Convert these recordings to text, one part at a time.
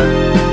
you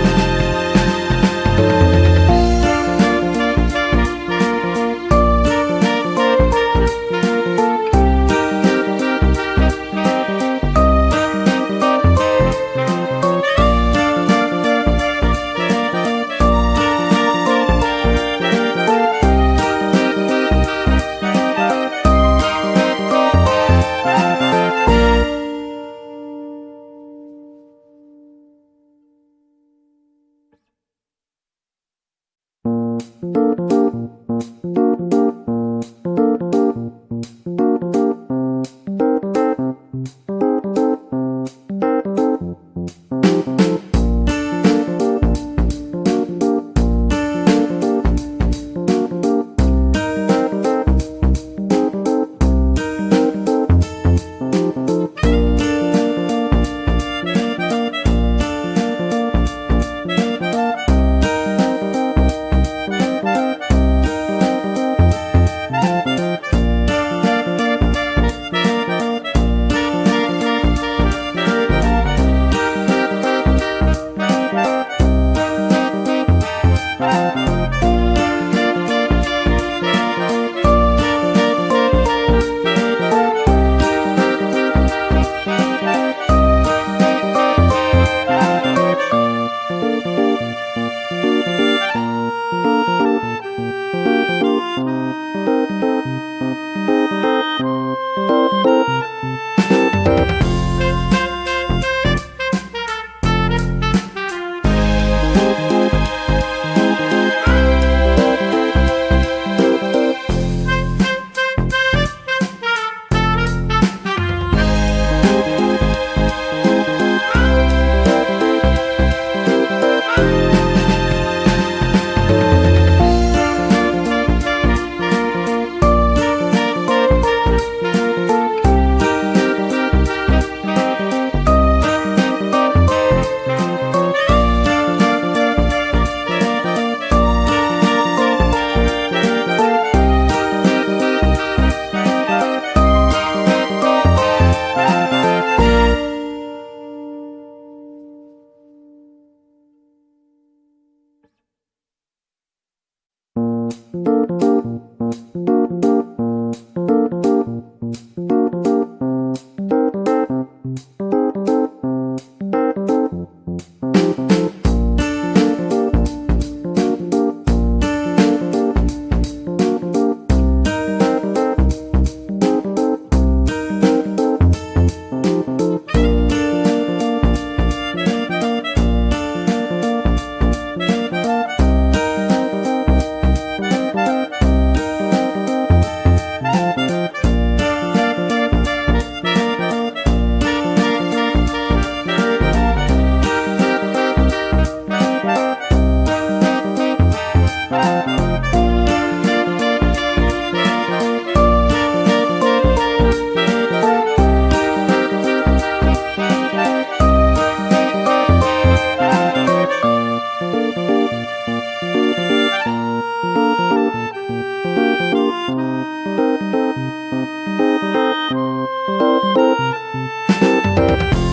Thank you.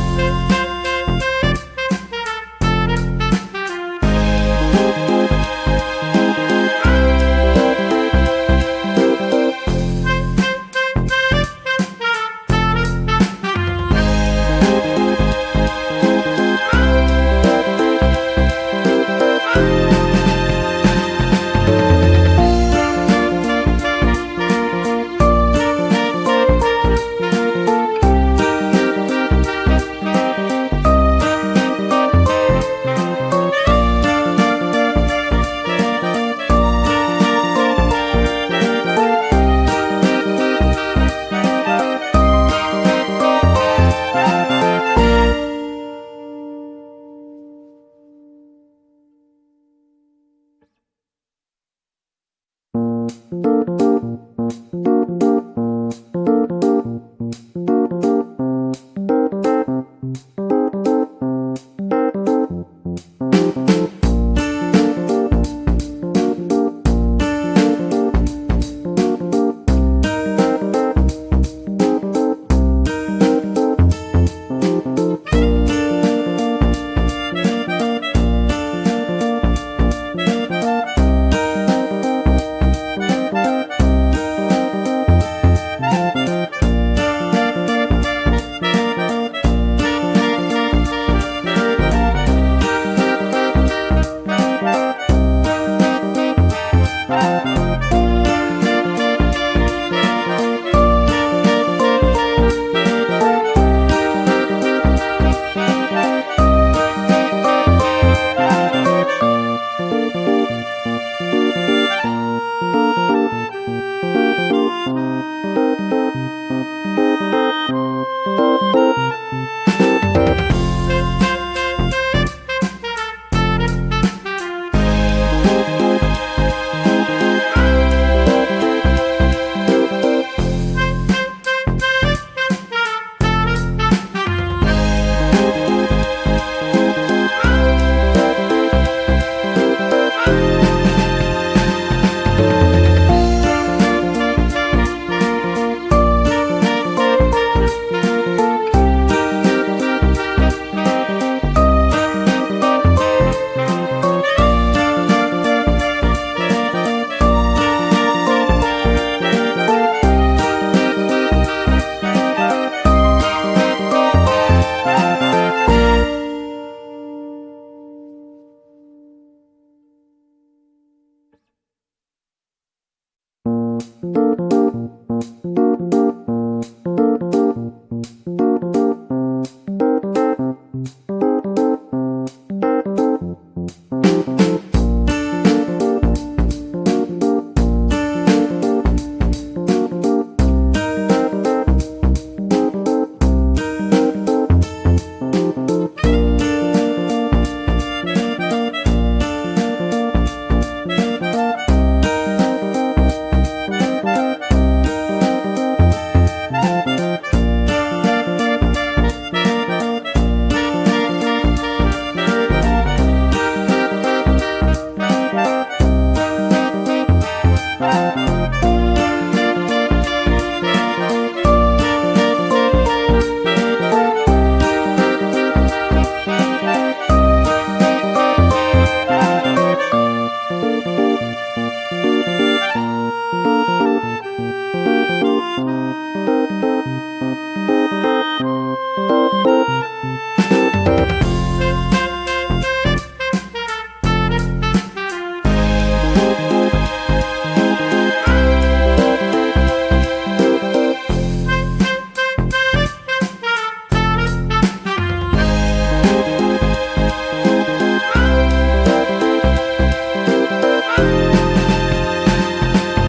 Música